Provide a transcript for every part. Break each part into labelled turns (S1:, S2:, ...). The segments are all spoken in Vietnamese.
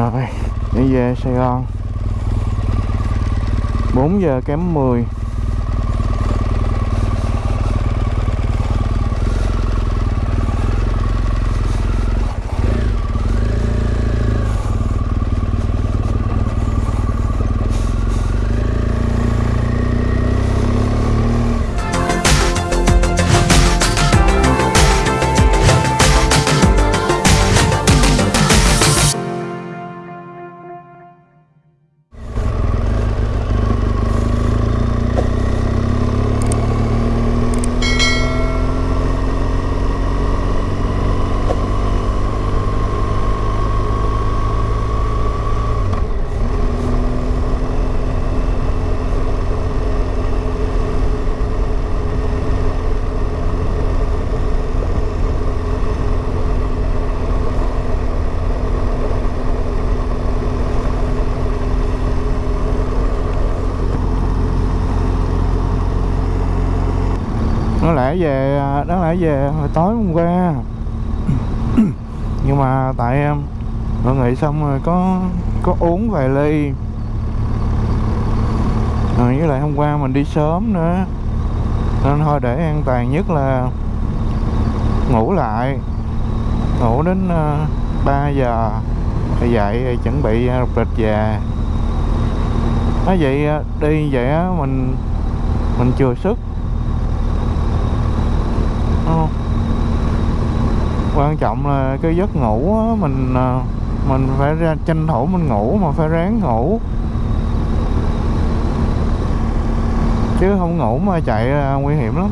S1: rồi đi về Sài Gòn. 4 giờ kém 10 về hồi tối hôm qua. Nhưng mà tại em mọi người xong rồi có có uống vài ly. Rồi với lại hôm qua mình đi sớm nữa. Nên thôi để an toàn nhất là ngủ lại. Ngủ đến ờ, uh, 3 giờ thì dậy chuẩn bị ờ, uh, lịch về. Nói vậy ờ, đi vậy á mình mình chừa sức. Quan trọng là cái giấc ngủ á, mình à, mình phải ra tranh thủ mình ngủ mà phải ráng ngủ. Chứ không ngủ mà chạy là nguy hiểm lắm.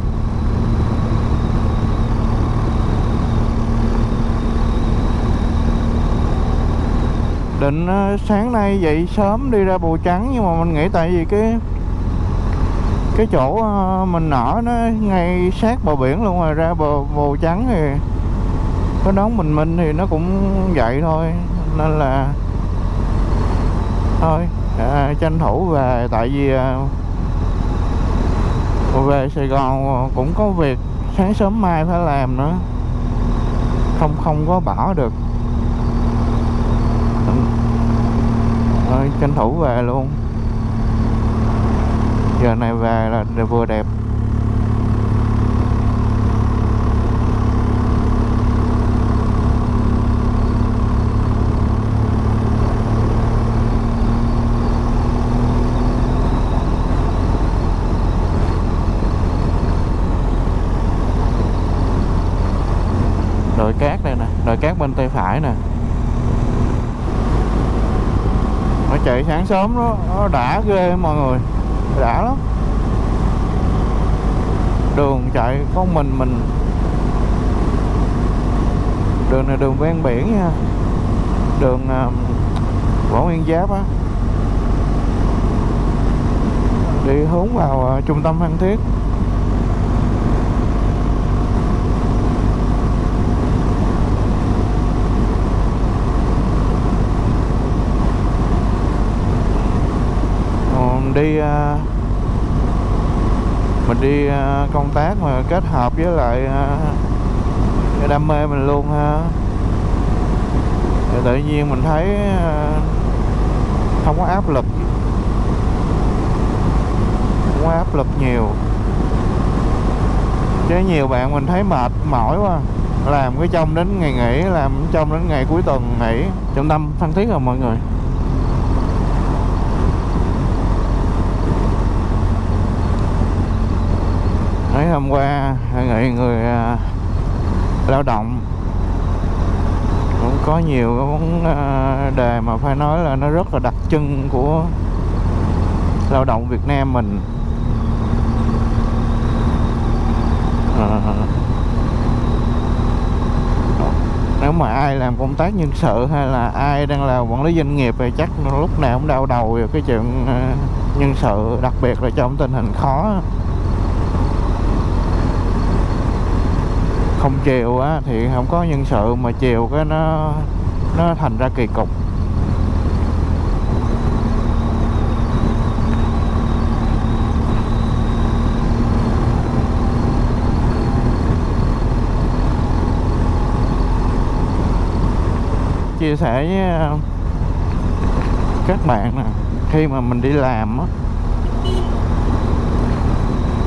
S1: Định à, sáng nay dậy sớm đi ra bù trắng nhưng mà mình nghĩ tại vì cái cái chỗ à, mình ở nó ngay sát bờ biển luôn rồi ra bờ bồ trắng thì có đón bình minh thì nó cũng vậy thôi. Nên là thôi à, tranh thủ về. Tại vì à, về Sài Gòn cũng có việc sáng sớm mai phải làm nữa. Không không có bỏ được. Thôi tranh thủ về luôn. Giờ này về là vừa đẹp. Bên tay phải nè. Nó chạy sáng sớm đó nó đã ghê mọi người. Đã lắm. Đường chạy có mình mình. Đường này đường ven biển nha. Đường uh, võ nguyên giáp á. Đi hướng vào uh, trung tâm phan thiết Còn đi ờ, mình đi ờ, công tác mà kết hợp với lại ờ, đam mê mình luôn ha. Thì tự nhiên mình thấy không có áp lực. Không có áp lực nhiều. Chứ nhiều bạn mình thấy mệt mỏi quá. Làm cái trong đến ngày nghỉ, làm trong đến ngày cuối tuần nghỉ. Trong tâm thân thiết rồi mọi người. Mấy hôm qua nghị người uh, lao động. Cũng có nhiều cái vấn uh, đề mà phải nói là nó rất là đặc trưng của lao động Việt Nam mình. À, nếu mà ai làm công tác nhân sự hay là ai đang làm quản lý doanh nghiệp thì chắc lúc nào cũng đau đầu về cái chuyện uh, nhân sự đặc biệt là trong tình hình khó. Không chiều á, thì không có nhân sự mà chiều cái nó nó thành ra kỳ cục. Chia sẻ với ờ, các bạn nè, khi mà mình đi làm á,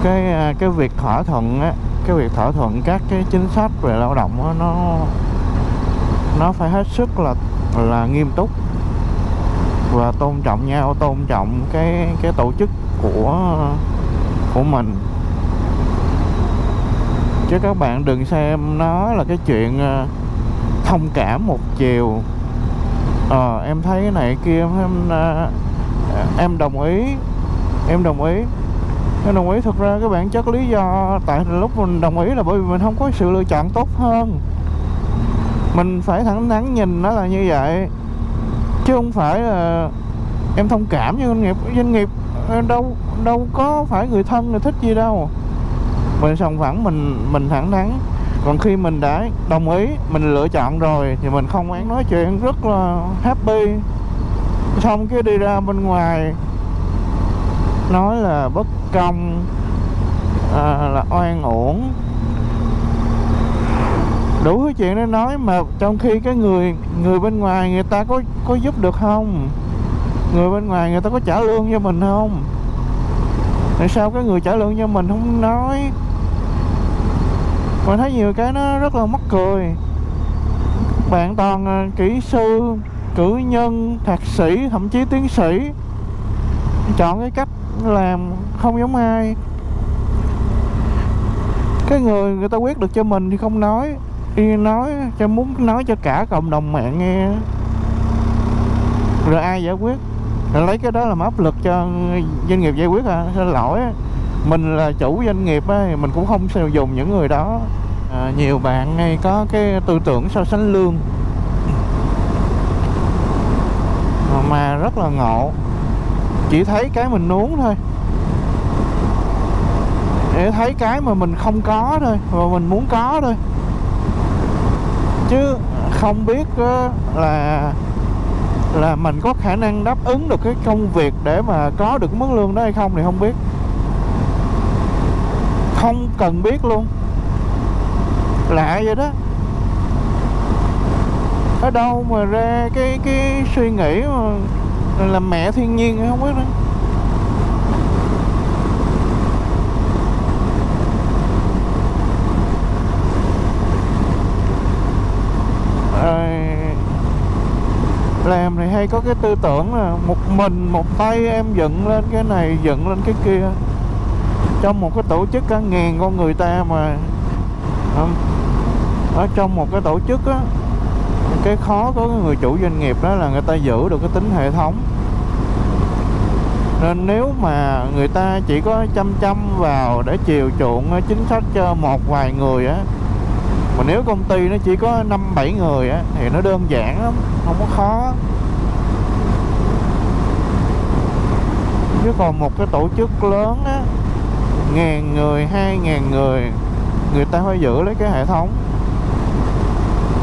S1: cái ờ, cái việc thỏa thuận á cái việc thỏa thuận các cái chính sách về lao động đó, nó nó phải hết sức là là nghiêm túc và tôn trọng nhau tôn trọng cái cái tổ chức của của mình. Chứ các bạn đừng xem nó là cái chuyện ờ, thông cảm một chiều. Ờ em thấy cái này kia em ờ, em đồng ý em đồng ý nên đồng ý. Thực ra cái bản chất lý do tại lúc mình đồng ý là bởi vì mình không có sự lựa chọn tốt hơn. Mình phải thẳng thắn nhìn nó là như vậy, chứ không phải là em thông cảm với doanh nghiệp. Doanh nghiệp ờ, đâu đâu có phải người thân, người thích gì đâu. Mình sòng phẳng, mình mình thẳng thắn. Còn khi mình đã đồng ý, mình lựa chọn rồi thì mình không án nói chuyện, rất là happy. Xong cái đi ra bên ngoài nói là bất công à, là oan uổng. Đủ thứ chuyện để nói mà trong khi cái người người bên ngoài người ta có có giúp được không? Người bên ngoài người ta có trả lương cho mình không? Tại sao cái người trả lương cho mình không nói? Mình thấy nhiều cái nó rất là mắc cười. Bạn toàn à, kỹ sư cử nhân thạc sĩ thậm chí tiến sĩ. Chọn cái cách làm không giống ai. Cái người người ta quyết được cho mình thì không nói. Đi nói cho muốn nói cho cả cộng đồng mạng nghe. Rồi ai giải quyết? Rồi lấy cái đó làm áp lực cho doanh nghiệp giải quyết à? Xin lỗi mình là chủ doanh nghiệp ấy, mình cũng không sử dụng những người đó. À, nhiều bạn ngay có cái tư tưởng so sánh lương. Mà rất là ngộ chỉ thấy cái mình nuống thôi. Để thấy cái mà mình không có thôi và mình muốn có thôi. Chứ không biết ờ, là là mình có khả năng đáp ứng được cái công việc để mà có được mức lương đó hay không thì không biết. Không cần biết luôn. Lạ vậy đó. Ở đâu mà ra cái cái suy nghĩ mà làm mẹ thiên nhiên không biết nữa làm này hay có cái tư tưởng là một mình, một tay em dựng lên cái này, dựng lên cái kia. Trong một cái tổ chức cả ngàn con người ta mà. Ở trong một cái tổ chức á cái khó của người chủ doanh nghiệp đó là người ta giữ được cái tính hệ thống. Nên nếu mà người ta chỉ có chăm chăm vào để chiều chuộng chính sách cho một vài người á, mà nếu công ty nó chỉ có năm bảy người á, thì nó đơn giản lắm, không có khó. Chứ còn một cái tổ chức lớn á, ngàn người, hai ngàn người người ta phải giữ lấy cái hệ thống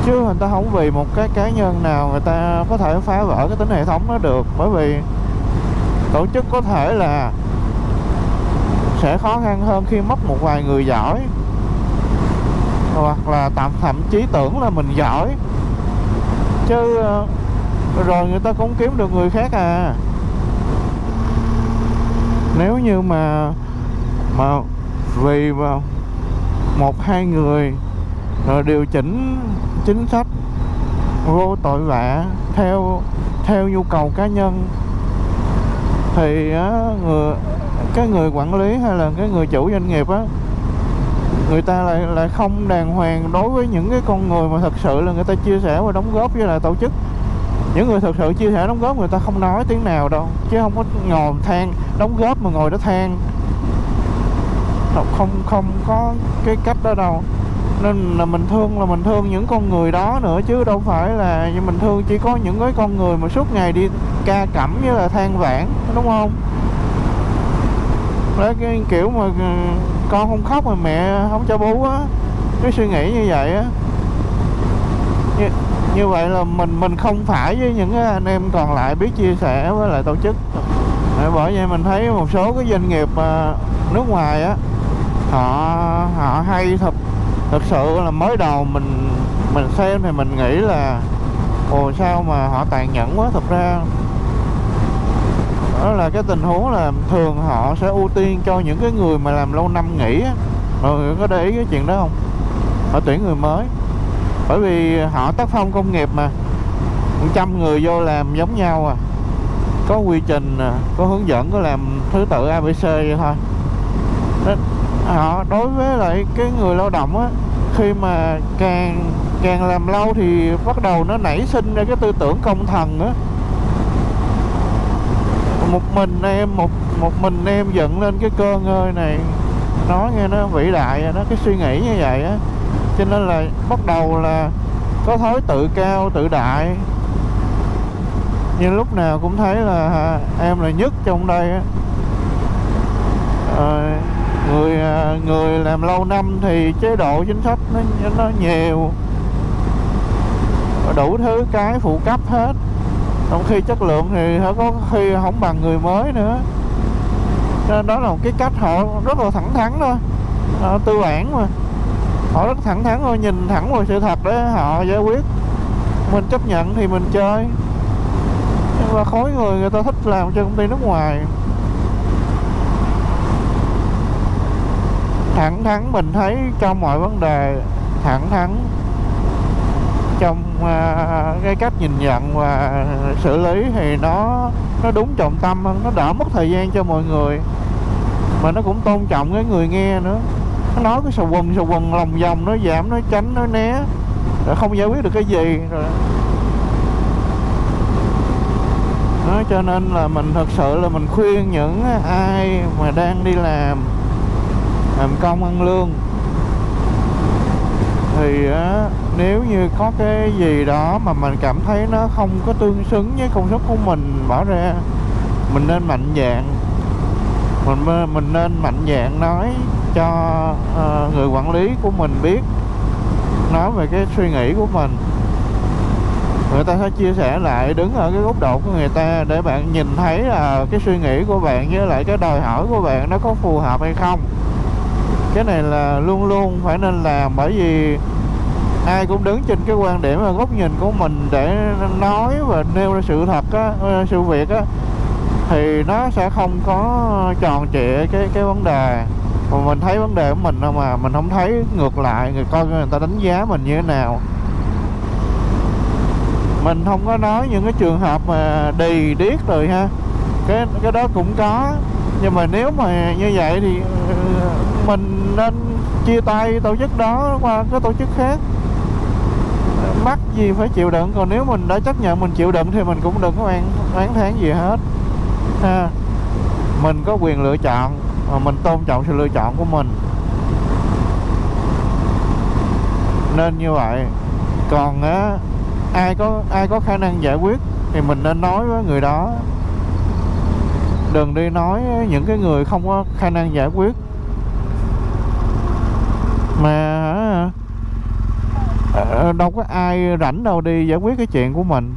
S1: chứ người ta không vì một cái cá nhân nào người ta có thể phá vỡ cái tính hệ thống đó được. Bởi vì tổ chức có thể là sẽ khó khăn hơn khi mất một vài người giỏi. Hoặc là tạm, thậm chí tưởng là mình giỏi. Chứ ờ, rồi người ta cũng kiếm được người khác à. Nếu như mà mà vì ờ, một, hai người rồi điều chỉnh chính sách vô tội vạ theo theo nhu cầu cá nhân. Thì á, người cái người quản lý hay là cái người chủ doanh nghiệp á người ta lại lại không đàng hoàng đối với những cái con người mà thật sự là người ta chia sẻ và đóng góp với lại tổ chức. Những người thật sự chia sẻ đóng góp người ta không nói tiếng nào đâu chứ không có ngồi than đóng góp mà ngồi đó than. Không không có cái cách đó đâu nên là mình thương là mình thương những con người đó nữa chứ đâu phải là mình thương chỉ có những cái con người mà suốt ngày đi ca cẩm với là than vãn đúng không? Đấy cái kiểu mà ừ, con không khóc mà mẹ không cho bú á cái suy nghĩ như vậy á. Như, như vậy là mình mình không phải với những cái anh em còn lại biết chia sẻ với lại tổ chức. Bởi vậy mình thấy một số cái doanh nghiệp ờ, nước ngoài á họ họ hay thật thật sự là mới đầu mình mình xem thì mình nghĩ là ồ sao mà họ tàn nhẫn quá? Thật ra đó là cái tình huống là thường họ sẽ ưu tiên cho những cái người mà làm lâu năm nghỉ á. Mọi người có để ý cái chuyện đó không? Họ tuyển người mới. Bởi vì họ tác phong công nghiệp mà. Trăm người vô làm giống nhau à. Có quy trình à, có hướng dẫn có làm thứ tự abc vậy thôi họ đối với lại cái người lao động á khi mà càng càng làm lâu thì bắt đầu nó nảy sinh ra cái tư tưởng công thần á. Một mình em một một mình em dựng lên cái cơ ngơi này nói nghe nó vĩ đại nó cái suy nghĩ như vậy á. Cho nên là bắt đầu là có thói tự cao tự đại. Nhưng lúc nào cũng thấy là à, em là nhất trong đây á. À, người à, người làm lâu năm thì chế độ chính sách nó nó nhiều. Đủ thứ cái phụ cấp hết. Trong khi chất lượng thì có khi không bằng người mới nữa. Nên đó là một cái cách họ rất là thẳng thắn thôi. Họ tư bản mà. Họ rất thẳng thắn thôi, nhìn thẳng vào sự thật để họ giải quyết. Mình chấp nhận thì mình chơi. Nhưng mà khối người người ta thích làm cho công ty nước ngoài. Thẳng thắn mình thấy trong mọi vấn đề thẳng thắn trong uh, cái cách nhìn nhận và xử lý thì nó nó đúng trọng tâm hơn nó đỡ mất thời gian cho mọi người. Mà nó cũng tôn trọng cái người nghe nữa. Nó nói cái sầu quần sầu quần lòng vòng nó giảm nó tránh nó né. Rồi không giải quyết được cái gì rồi. Đó, cho nên là mình thật sự là mình khuyên những ai mà đang đi làm làm công ăn lương. Thì á, nếu như có cái gì đó mà mình cảm thấy nó không có tương xứng với công suất của mình bỏ ra mình nên mạnh dạng mình mình nên mạnh dạng nói cho uh, người quản lý của mình biết nói về cái suy nghĩ của mình. Người ta sẽ chia sẻ lại đứng ở cái góc độ của người ta để bạn nhìn thấy là cái suy nghĩ của bạn với lại cái đòi hỏi của bạn nó có phù hợp hay không cái này là luôn luôn phải nên làm bởi vì ai cũng đứng trên cái quan điểm và góc nhìn của mình để nói và nêu ra sự thật á, sự việc á thì nó sẽ không có tròn trịa cái cái vấn đề. Mà mình thấy vấn đề của mình đâu mà mình không thấy ngược lại người coi người ta đánh giá mình như thế nào. Mình không có nói những cái trường hợp mà đì điếc rồi ha. Cái cái đó cũng có nhưng mà nếu mà như vậy thì ờ, mình nên chia tay tổ chức đó qua cái tổ chức khác. Mắc gì phải chịu đựng, còn nếu mình đã chấp nhận mình chịu đựng thì mình cũng đừng có oán oán tháng gì hết. Ha, mình có quyền lựa chọn mà mình tôn trọng sự lựa chọn của mình. Nên như vậy. Còn á, ai có ai có khả năng giải quyết thì mình nên nói với người đó đừng đi nói những cái người không có khả năng giải quyết. Mà ờ, đâu có ai rảnh đâu đi giải quyết cái chuyện của mình.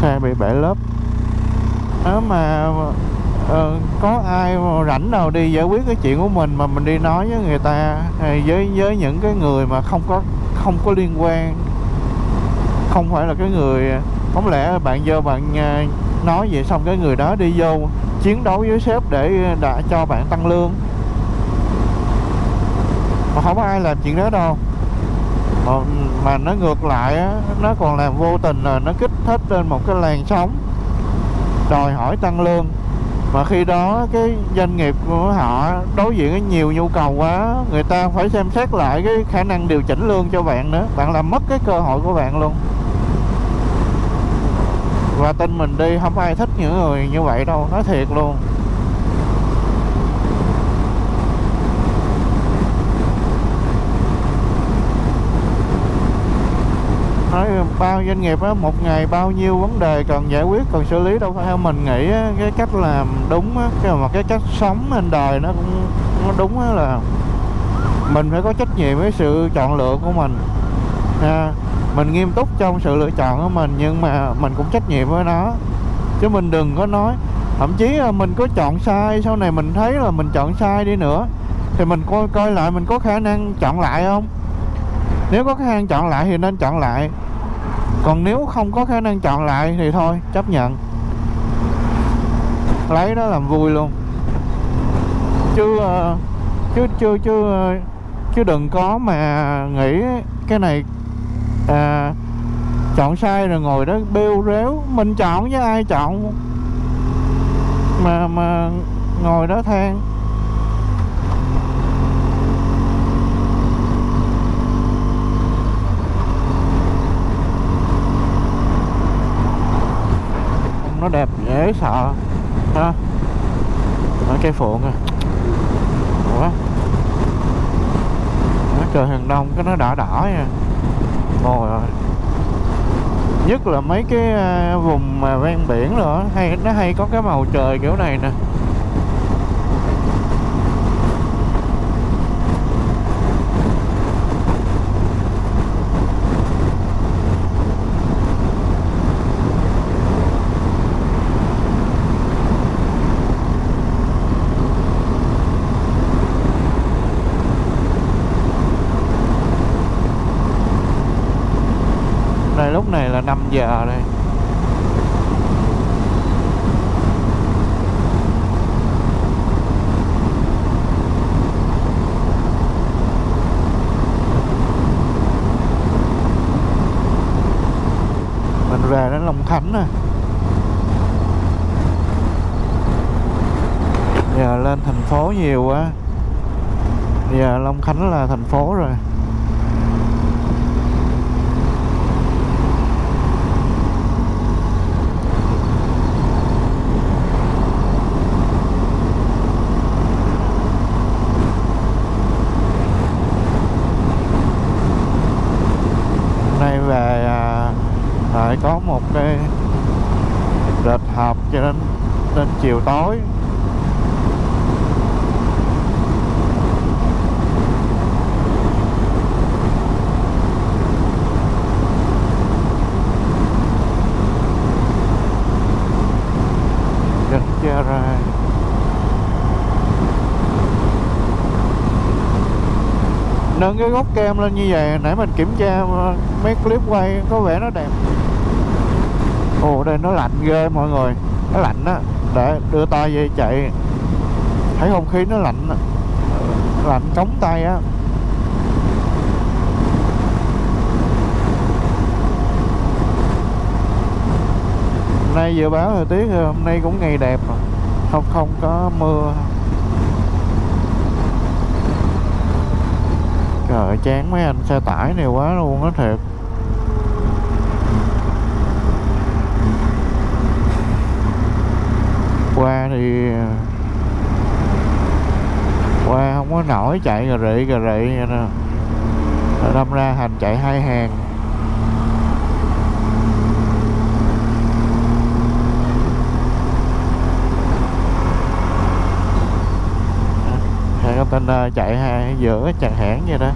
S1: Xe bị bể lớp. Nếu mà Ờ, có ai mà rảnh nào đi giải quyết cái chuyện của mình mà mình đi nói với người ta với với những cái người mà không có không có liên quan? Không phải là cái người không lẽ bạn vô bạn ờ, nói vậy xong cái người đó đi vô chiến đấu với sếp để đã cho bạn tăng lương. Mà không có ai làm chuyện đó đâu. Mà, mà nó ngược lại á, nó còn làm vô tình là nó kích thích lên một cái làn sóng đòi hỏi tăng lương mà khi đó cái doanh nghiệp của họ đối diện với nhiều nhu cầu quá, người ta phải xem xét lại cái khả năng điều chỉnh lương cho bạn nữa. Bạn làm mất cái cơ hội của bạn luôn. Và tin mình đi, không ai thích những người như vậy đâu, nói thiệt luôn nói bao doanh nghiệp á một ngày bao nhiêu vấn đề cần giải quyết cần xử lý đâu phải theo mình nghĩ á, cái cách làm đúng á cái mà cái cách sống trên đời nó cũng nó đúng á là mình phải có trách nhiệm với sự chọn lựa của mình. À, mình nghiêm túc trong sự lựa chọn của mình nhưng mà mình cũng trách nhiệm với nó. Chứ mình đừng có nói thậm chí là mình có chọn sai sau này mình thấy là mình chọn sai đi nữa thì mình coi coi lại mình có khả năng chọn lại không? Nếu có khả năng chọn lại thì nên chọn lại còn nếu không có khả năng chọn lại thì thôi chấp nhận. Lấy đó làm vui luôn. Chứ chưa chứ chứ chứ ờ, chứ đừng có mà nghĩ cái này à, chọn sai rồi ngồi đó bêu rếu. Mình chọn với ai chọn? Mà mà ngồi đó than. Nó đẹp dễ sợ. Ha. Ở cây phượng à. Ủa? Nó trời hàng đông cái nó đỏ đỏ nha. Ngồi rồi. Nhất là mấy cái à, vùng mà ven biển nữa, hay nó hay có cái màu trời kiểu này nè đây lúc này là 5 giờ đây mình về đến Long Khánh rồi giờ lên thành phố nhiều quá. Giờ Long Khánh là thành phố rồi Hôm nay về à, lại có một cái lịch họp cho đến đến chiều tối. Gần ra rồi? Nâng cái gốc kem lên như vậy, nãy mình kiểm tra mấy clip quay có vẻ nó đẹp. Ồ, đây nó lạnh ghê mọi người nó lạnh á. Để đưa tay về chạy. Thấy không khí nó lạnh lạnh cống tay á. Hôm nay dự báo thời tiết ờ, hôm nay cũng ngày đẹp không không có mưa. Trời chán mấy anh xe tải này quá luôn á, thiệt. Qua thì, Qua không có nổi chạy gà rị gà rị vậy nè Đâm ra hành chạy hai hàng. Xe container chạy hai giữa chặn hãng vậy đó.